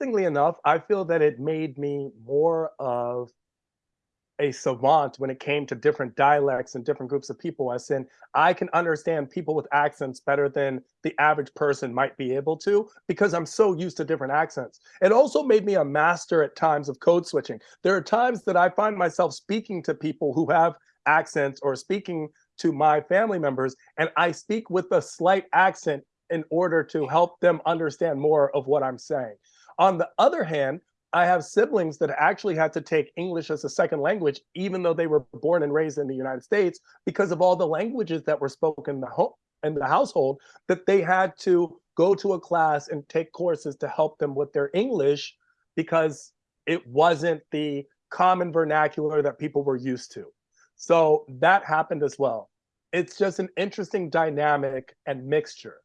Interestingly enough, I feel that it made me more of a savant when it came to different dialects and different groups of people, as in I can understand people with accents better than the average person might be able to because I'm so used to different accents. It also made me a master at times of code switching. There are times that I find myself speaking to people who have accents or speaking to my family members, and I speak with a slight accent in order to help them understand more of what I'm saying. On the other hand, I have siblings that actually had to take English as a second language, even though they were born and raised in the United States, because of all the languages that were spoken in the, home, in the household, that they had to go to a class and take courses to help them with their English because it wasn't the common vernacular that people were used to. So that happened as well. It's just an interesting dynamic and mixture.